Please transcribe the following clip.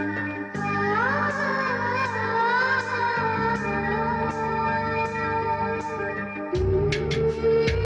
Thank you.